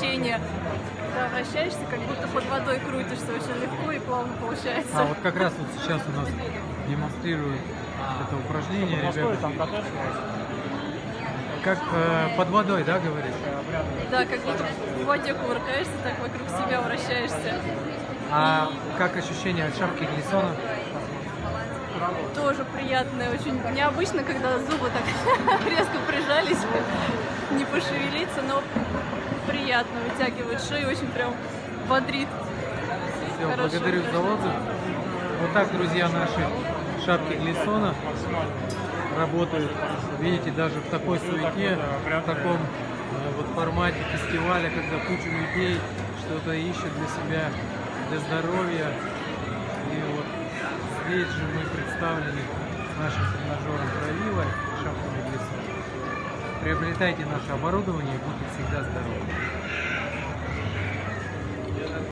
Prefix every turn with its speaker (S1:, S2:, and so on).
S1: ощущение, когда вращаешься, как будто под водой крутишься, очень легко и плавно получается.
S2: А вот как раз вот сейчас у нас демонстрируют это упражнение, ребята.
S3: там катаешься?
S2: Как э, под водой, да, говоришь?
S1: Да, как будто в воде кувыркаешься, так вокруг себя вращаешься.
S2: А как ощущение от шапки глиссона?
S1: Тоже приятное, очень необычно, когда зубы так резко прижались, не пошевелиться, но приятно, вытягивает шею, очень прям бодрит.
S2: Все, благодарю за отзыв. Вот так, друзья, наши шапки глиссона работают. Видите, даже в такой суете, в таком э, вот формате фестиваля, когда куча людей что-то ищет для себя, для здоровья. И вот здесь же мы представлены нашим тренажером глиссона. Приобретайте наше оборудование и будьте всегда здоровы.